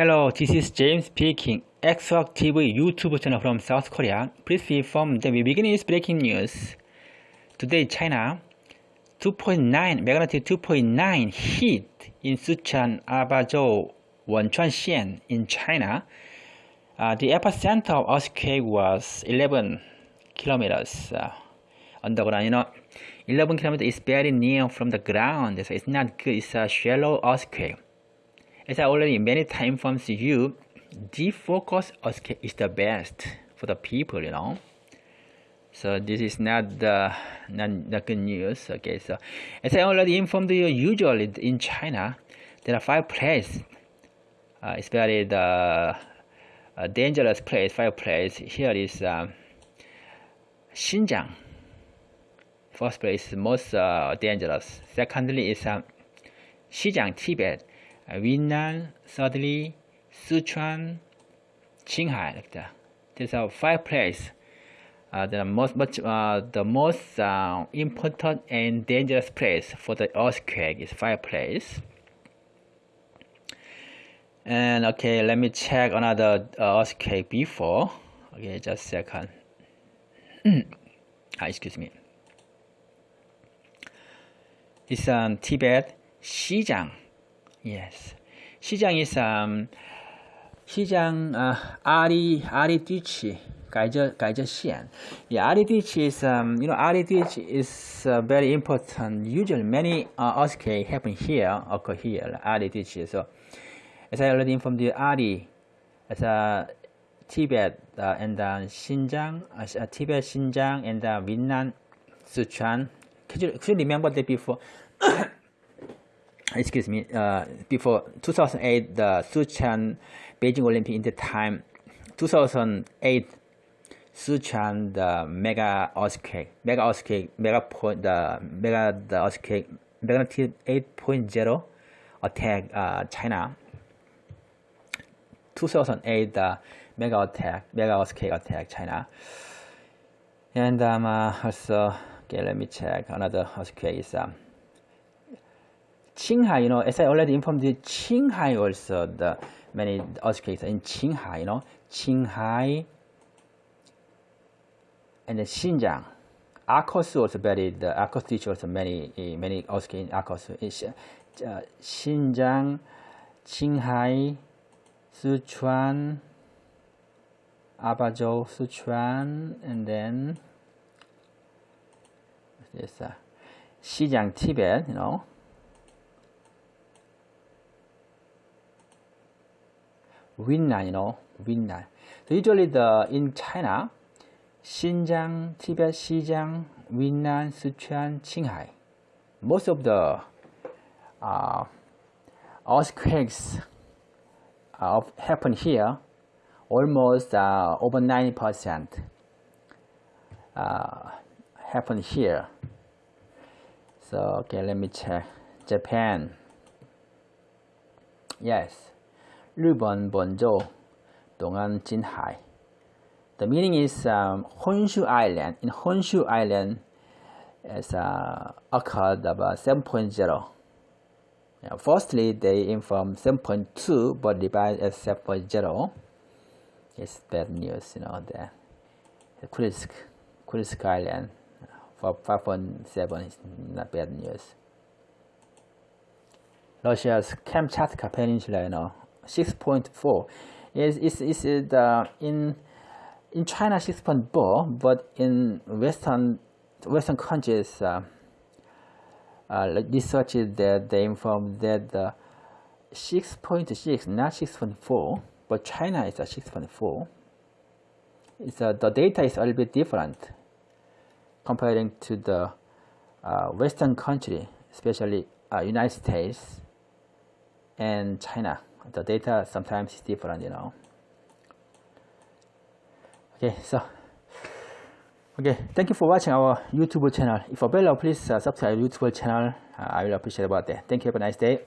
Hello, this is James speaking. Xwork TV YouTube channel from South Korea. Please be informed that we begin with breaking news. Today, China 2.9 magnitude 2.9 hit in Sichuan, Abazhou, Wenchuan Xian in China. Uh, the epicenter of earthquake was 11 kilometers uh, underground. You know, 11 kilometers is very near from the ground, so it's not good. It's a shallow earthquake. As I already many times informed you, defocus is the best for the people, you know. So this is not the not, the good news. Okay, so as I already informed you, usually in China there are five places. Uh, very the uh, dangerous place. Five places. Here is um, Xinjiang. First place is most uh, dangerous. Secondly is um, Xinjiang, Tibet. Yunnan, thirdly, Sichuan, Qinghai, like that. These are five places. Uh, the most much uh, the most uh, important and dangerous place for the earthquake is fireplace. And okay, let me check another uh, earthquake before. Okay, just second. ah, excuse me. It's um, Tibet, Xizang. Yes. Xizang is um, Xizang uh, Ali Ali Dichi. Gaizhe Gaizhe Xian. Yeah, Ali Dichi is um, you know Ali Dichi is uh, very important. Usually many uh, earthquake happen here, occur here. Ali Dichi. So as I already informed you, Ali as a Tibet uh, and uh, Xinjiang, uh, Tibet, Xinjiang, and uh, Yunnan, Sichuan. Could you, could you remember that before? excuse me, uh, before 2008, the Sichuan Beijing Olympic in the time, 2008, Sichuan the mega earthquake, mega earthquake, mega point, the mega the earthquake, magnitude 8.0 attack uh, China. 2008 the mega attack, mega earthquake attack China. And um, uh, also, okay, let me check another earthquake is um, Qinghai, you know, as I already informed you, Qinghai also the many earthquakes in Qinghai, you know, Qinghai and then Xinjiang. Arcos also very the Arcos teacher also many many earthquakes in Arcos. Uh, Xinjiang, Qinghai, Sichuan, Abazhou, Sichuan, and then this uh, Xinjiang, Tibet, you know. Yunnan, you know, Yunnan. So usually the in China, Xinjiang, Tibet, Xinjiang, Yunnan, Sichuan, Qinghai, most of the uh, earthquakes uh, happen here, almost uh, over 90% uh, happen here. So okay, let me check. Japan. Yes. 日本 Bonzo, Dongan The meaning is um, Honshu Island. In Honshu Island, it's uh, occurred about 7.0. Firstly, they inform 7.2, but devised as 7.0. It's bad news, you know, the, the Kuril, Kuril Island for 5.7 is not bad news. Russia's Kamchatka Peninsula, you know, 6.4 is is is the in in China 6.4 but in western western countries uh, uh, researchers that they inform that the 6.6 not 6.4 but China is a 6.4 it's uh, the data is a little bit different comparing to the uh, western country especially uh, United States and China the data sometimes is different, you know. Okay, so okay, thank you for watching our YouTube channel. If available, please uh, subscribe YouTube channel. Uh, I will appreciate about that. Thank you. Have a nice day.